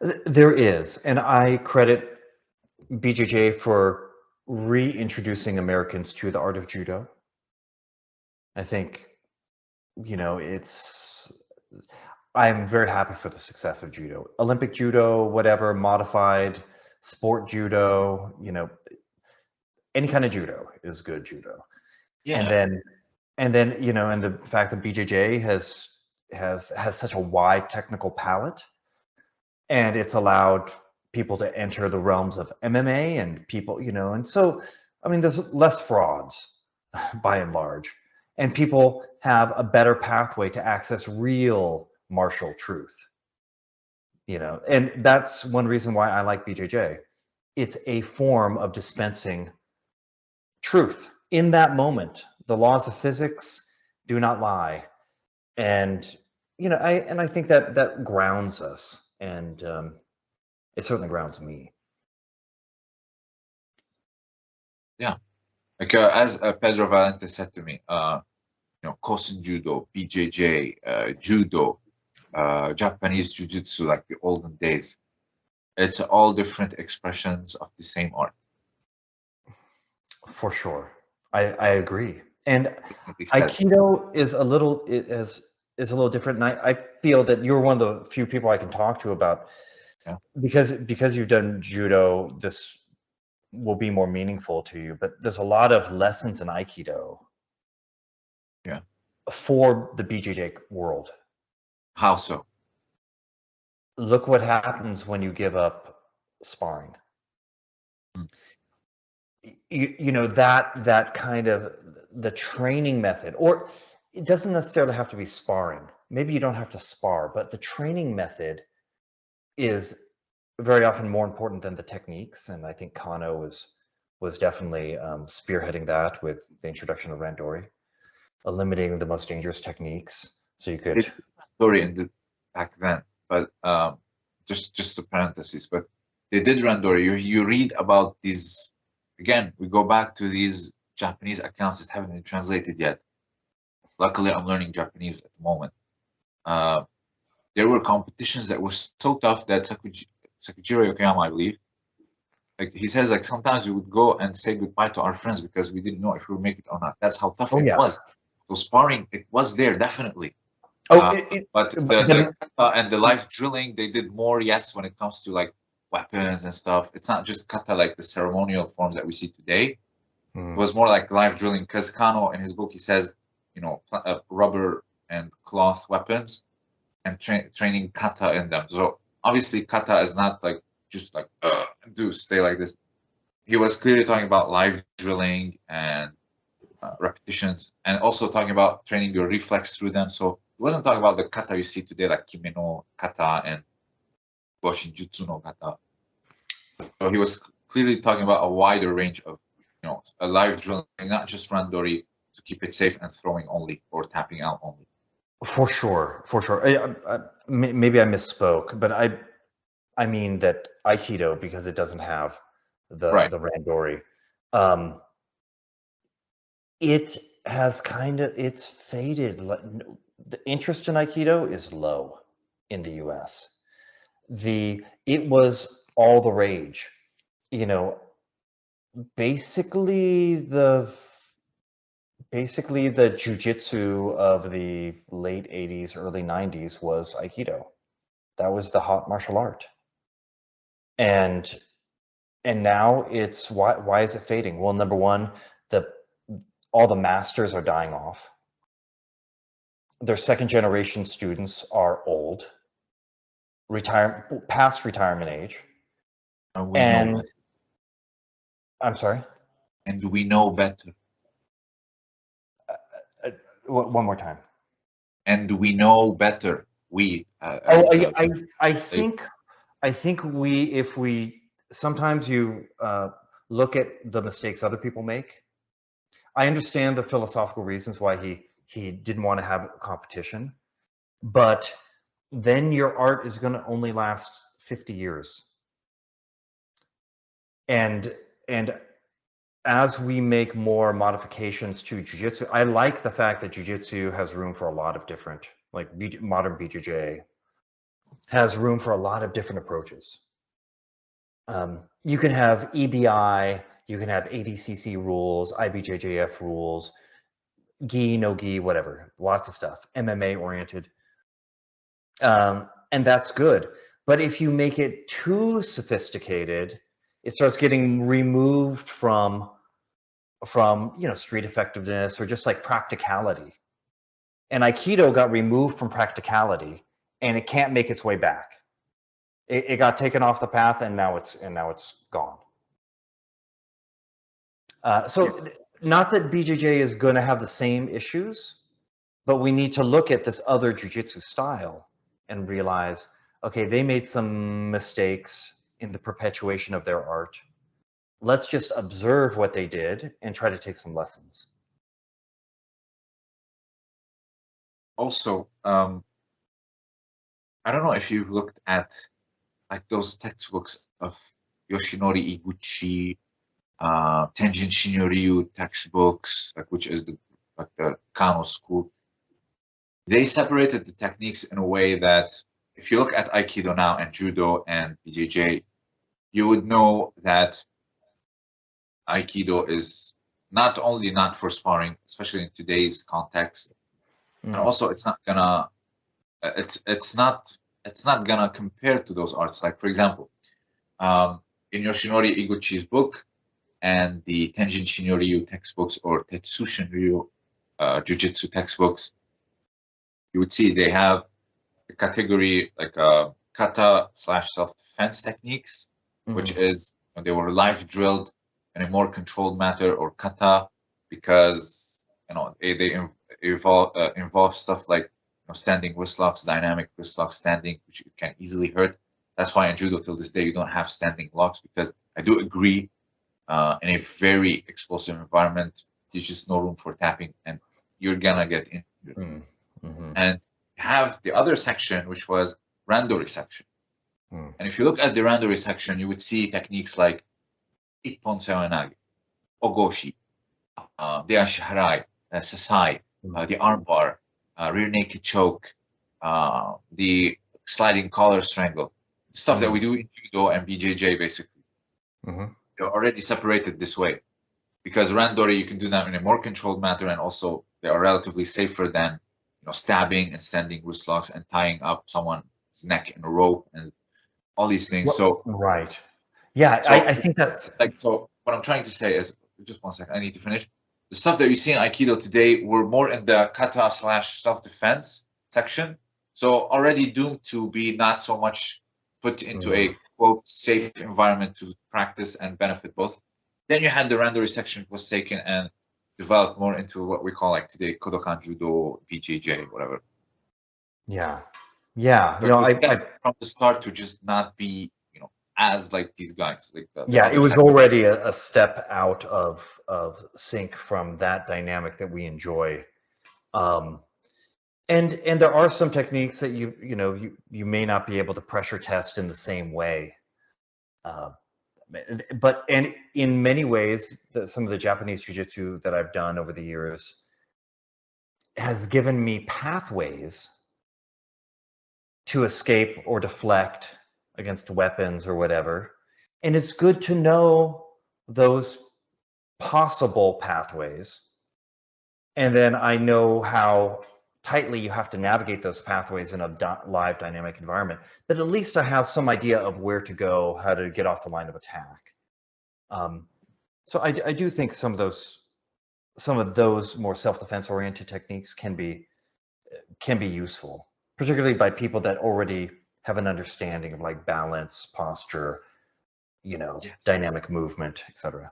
There is, and I credit BJJ for reintroducing Americans to the art of judo. I think, you know, it's. I'm very happy for the success of judo, Olympic judo, whatever, modified sport judo. You know, any kind of judo is good judo. Yeah. And then, and then you know, and the fact that BJJ has has has such a wide technical palette and it's allowed people to enter the realms of MMA and people, you know, and so I mean, there's less frauds by and large, and people have a better pathway to access real martial truth. You know, and that's one reason why I like BJJ. It's a form of dispensing truth in that moment. The laws of physics do not lie, and you know, I and I think that that grounds us and um, it certainly grounds me. Yeah, like uh, as uh, Pedro Valente said to me, uh, you know, Kosen Judo, BJJ, uh, Judo, uh, Japanese Jiu-Jitsu, like the olden days. It's all different expressions of the same art. For sure, I I agree. And Like he said. Aikido is a little is is a little different, and I, I feel that you're one of the few people I can talk to about Yeah. because because you've done judo. This will be more meaningful to you, but there's a lot of lessons in Aikido. Yeah. For the BJJ world, How so? look what happens when you give up sparring. Hmm. You, you know that that kind of the training method or it doesn't necessarily have to be sparring maybe you don't have to spar but the training method is very often more important than the techniques and i think kano was was definitely um, spearheading that with the introduction of randori eliminating the most dangerous techniques so you could in back then, but um, just just a parenthesis. But they did Randori. You you read about these again. We go back to these Japanese accounts that haven't been translated yet. Luckily, I'm learning Japanese at the moment. Uh, there were competitions that were so tough that Sakuji, Sakujiro Yokoyama, I believe, like he says, like sometimes we would go and say goodbye to our friends because we didn't know if we would make it or not. That's how tough Oh, it yeah. was. So sparring, it was there definitely. oh Uh, it, it, But the, the kata and the life drilling, they did more, yes, when it comes to like weapons and stuff. It's not just kata like the ceremonial forms that we see today. Hmm. It was more like life drilling because Kano in his book he says, you know, uh, rubber and cloth weapons and tra- training kata in them. So obviously kata is not like just like do stay like this. He was clearly talking about live drilling and uh, repetitions, and also talking about training your reflex through them. So he wasn't talking about the kata you see today, like kime no kata and goshin jutsu no kata. So he was clearly talking about a wider range of, you know, a live drilling, not just randori to keep it safe and throwing only or tapping out only. For sure, for sure. I, I, I- maybe I misspoke, but I, I mean that Aikido because it doesn't have the Right. the randori. Um, it has kind of it's faded. The interest in Aikido is low in the U.S. The it was all the rage. You know, basically the basically the jujitsu of the late 80s early 90s was aikido. That was the hot martial art. And and now it's why why is it fading? Well number one the all the masters are dying off. Their second generation students are old retire past retirement age. Uh, and know and i'm sorry? And do we know better. One more time And we know better. We. Uh, Oh, I, I, I think, I think we, if we, sometimes you uh, look at the mistakes other people make. I understand the philosophical reasons why he he didn't want to have competition, but then your art is going to only last fifty years. And and as we make more modifications to jujitsu, I like the fact that jujitsu has room for a lot of different, like modern BJJ, has room for a lot of different approaches. Um, you can have EBI, you can have ADCC rules, IBJJF rules, gi, no gi, whatever, lots of stuff, MMA oriented. Um, and that's good. But if you make it too sophisticated, it starts getting removed from from you know street effectiveness or just like practicality. And Aikido got removed from practicality and it can't make its way back. It, it got taken off the path and now it's and now it's gone. Uh, so not that BJJ is going to have the same issues, but we need to look at this other jujitsu style and realize, okay, they made some mistakes in the perpetuation of their art. Let's just observe what they did and try to take some lessons. Also, um, I don't know if you've looked at like those textbooks of Yoshinori Iguchi, uh, Tenjin Shinryu textbooks, like which is the like the Kano school. They separated the techniques in a way that if you look at Aikido now and Judo and BJJ, you would know that Aikido is not only not for sparring, especially in today's context, mm. and also it's not gonna, it's it's not it's not gonna compare to those arts. Like for example, um, in Yoshinori Iguchi's book and the Tenjin Shinryu textbooks or Tetsu Shinryu uh, Jujitsu textbooks, you would see they have a category like uh, kata slash self defense techniques mm-hmm. which is they were live drilled in a more controlled manner or kata because you know they, they involve uh, involve stuff like you know, standing wrist locks, dynamic wrist locks, standing, which you can easily hurt. That's why in judo till this day you don't have standing locks because I do agree uh, in a very explosive environment there's just no room for tapping and you're gonna get injured. Mm-hmm. And have the other section which was randori section Hmm. And if you look at the randori section, you would see techniques like Ippon Seoinage, Ogoshi, uh, the Ashiharai, uh, Sasae, hmm. uh, the armbar, uh, rear naked choke, uh, the sliding collar strangle, stuff mm-hmm. that we do in Judo and BJJ basically. Mm-hmm. They're already separated this way because randori you can do them in a more controlled manner and also they are relatively safer than you know stabbing and standing wrist locks and tying up someone's neck in a rope and all these things. Well, so right, yeah, so I, I, think that's like so. What I'm trying to say is, just one second, I need to finish. The stuff that you see in Aikido today were more in the kata slash self defense section, so already doomed to be not so much put into mm. a quote safe environment to practice and benefit both. Then you had the randori section was taken and developed more into what we call like today Kodokan Judo, BJJ, whatever. Yeah, yeah, but you know, I, I, from the start to just not be, you know, as like these guys. Like the, yeah, it was already a, a, step out of of sync from that dynamic that we enjoy. Um, and and there are some techniques that you you know you you may not be able to pressure test in the same way. Uh, but and in many ways, the, some of the Japanese jujitsu that I've done over the years has given me pathways to escape or deflect against weapons or whatever. And it's good to know those possible pathways. And then I know how tightly you have to navigate those pathways in a live dynamic environment. But at least I have some idea of where to go, how to get off the line of attack. Um, so I, I do think some of those some of those more self-defense oriented techniques can be can be useful particularly by people that already have an understanding of like balance, posture, you know, yes. dynamic movement, etc.